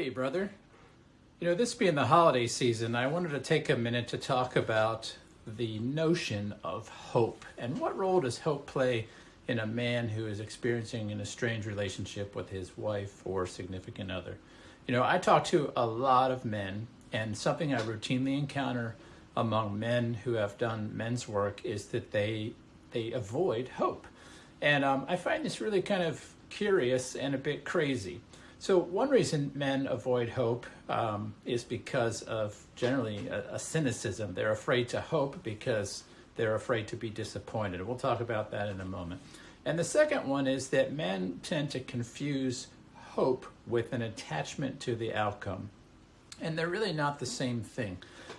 Hey, brother. You know, this being the holiday season, I wanted to take a minute to talk about the notion of hope and what role does hope play in a man who is experiencing an estranged relationship with his wife or significant other. You know, I talk to a lot of men, and something I routinely encounter among men who have done men's work is that they they avoid hope, and um, I find this really kind of curious and a bit crazy. So one reason men avoid hope um, is because of generally a, a, cynicism. They're afraid to hope because they're afraid to be disappointed. We'll talk about that in a moment. And the second one is that men tend to confuse hope with an attachment to the outcome. And they're really not the same thing.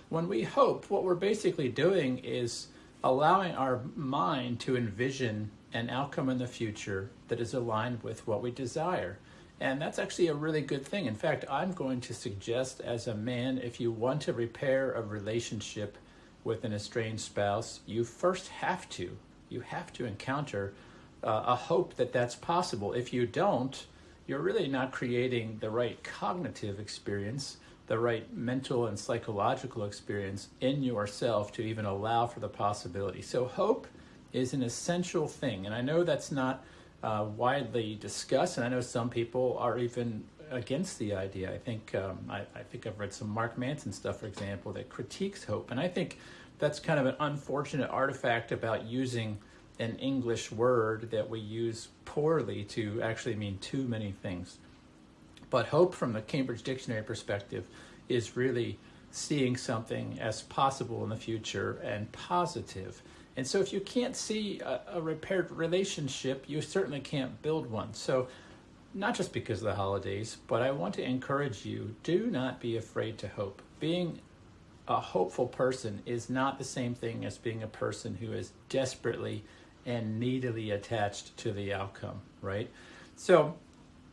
When we hope, what we're basically doing is allowing our mind to envision an outcome in the future that is aligned with what we desire. And that's actually a really good thing. In fact, I'm going to suggest as a man, if you want to repair a relationship with an estranged spouse, you first have to, you have to encounter uh, a hope that that's possible. If you don't, you're really not creating the right cognitive experience, the right mental and psychological experience in yourself to even allow for the possibility. So hope is an essential thing. And I know that's not uh, widely discussed, and I know some people are even against the idea. I think um, I, I, think I've read some Mark Manson stuff, for example, that critiques hope, and I think that's kind of an unfortunate artifact about using an English word that we use poorly to actually mean too many things. But hope, from the Cambridge Dictionary perspective, is really seeing something as possible in the future and positive. And so if you can't see a, a, repaired relationship, you certainly can't build one. So not just because of the holidays, but I want to encourage you, do not be afraid to hope. Being a hopeful person is not the same thing as being a person who is desperately and needily attached to the outcome, right? So,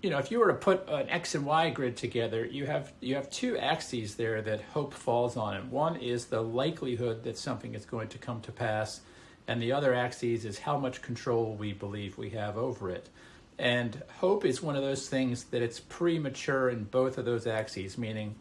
you know, if you were to put an X and Y grid together, you have you have two axes there that hope falls on. And one is the likelihood that something is going to come to pass, and the other axis is how much control we believe we have over it. And hope is one of those things that it's premature in both of those axes, meaning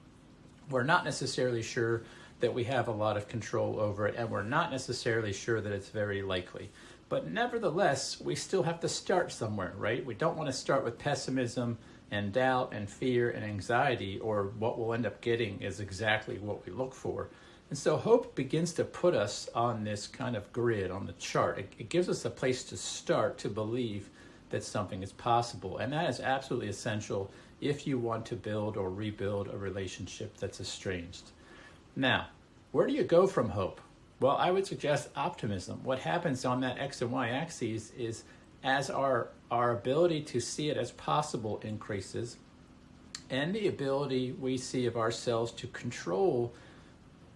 we're not necessarily sure that we have a lot of control over it, and we're not necessarily sure that it's very likely. But nevertheless, we still have to start somewhere, right? We don't want to start with pessimism and doubt and fear and anxiety, or what we'll end up getting is exactly what we look for. And so hope begins to put us on this kind of grid, on the chart. It, it gives us a place to start to believe that something is possible. And that is absolutely essential if you want to build or rebuild a relationship that's estranged. Now, where do you go from hope? Well, I would suggest optimism. What happens on that X and Y axes is as our, our ability to see it as possible increases and the ability we see of ourselves to control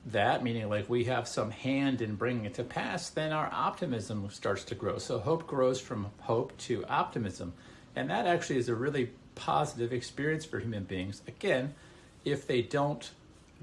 that, meaning like we have some hand in bringing it to pass, then our optimism starts to grow. So hope grows from hope to optimism. And that actually is a really positive experience for human beings. Again, if they don't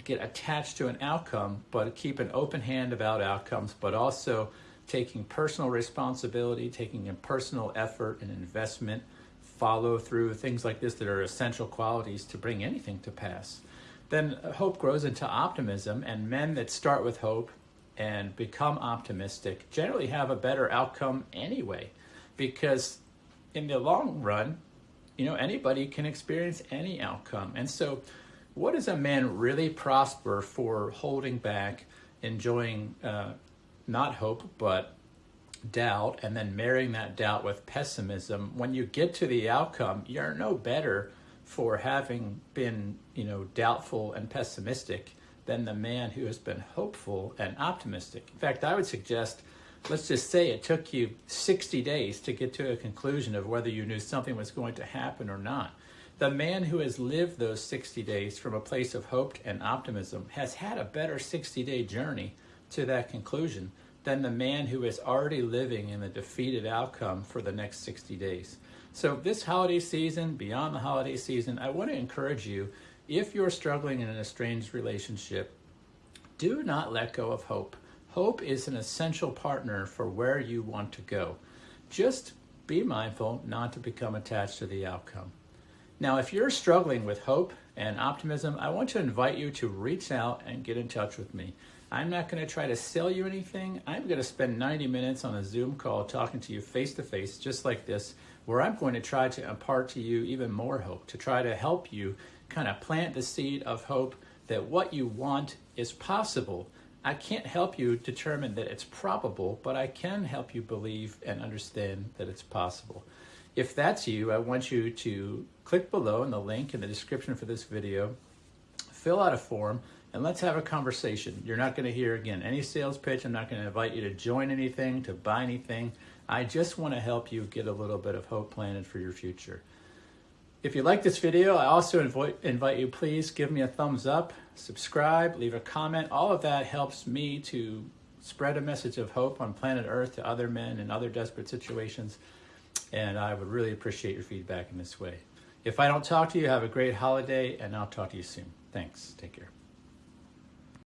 get attached to an outcome, but keep an open hand about outcomes, but also taking personal responsibility, taking a personal effort and investment, follow through, things like this that are essential qualities to bring anything to pass. Then hope grows into optimism, and men that start with hope and become optimistic generally have a better outcome anyway, because in the long run, you know, anybody can experience any outcome. And so what does a man really prosper for holding back, enjoying uh, not hope, but doubt, and then marrying that doubt with pessimism? When you get to the outcome, you're no better for having been, you know, doubtful and pessimistic than the man who has been hopeful and optimistic. In fact, I would suggest, let's just say it took you 60 days to get to a conclusion of whether you knew something was going to happen or not. The man who has lived those 60 days from a place of hope and optimism has had a better 60 day journey to that conclusion than the man who is already living in the defeated outcome for the next 60 days. So, this holiday season, beyond the holiday season, I want to encourage you if you're struggling in an estranged relationship, do not let go of hope. Hope is an essential partner for where you want to go. Just be mindful not to become attached to the outcome. Now, if you're struggling with hope and optimism, I want to invite you to reach out and get in touch with me. I'm not going to try to sell you anything. I'm going to spend 90 minutes on a Zoom call talking to you face to face, just like this, where I'm going to try to impart to you even more hope, to try to help you kind of plant the seed of hope that what you want is possible. I can't help you determine that it's probable, but I can help you believe and understand that it's possible. If that's you, I want you to click below in the link in the description for this video, fill out a form, and let's have a conversation. You're not going to hear, again, any sales pitch. I'm not going to invite you to join anything, to buy anything. I just want to help you get a little bit of hope planted for your future. If you like this video, I also invite, invite you, please give me a thumbs up, subscribe, leave a comment. All of that helps me to spread a message of hope on planet Earth to other men in other desperate situations and I would really appreciate your feedback in this way. If I don't talk to you, have a great holiday, and I'll talk to you soon. Thanks. Take care.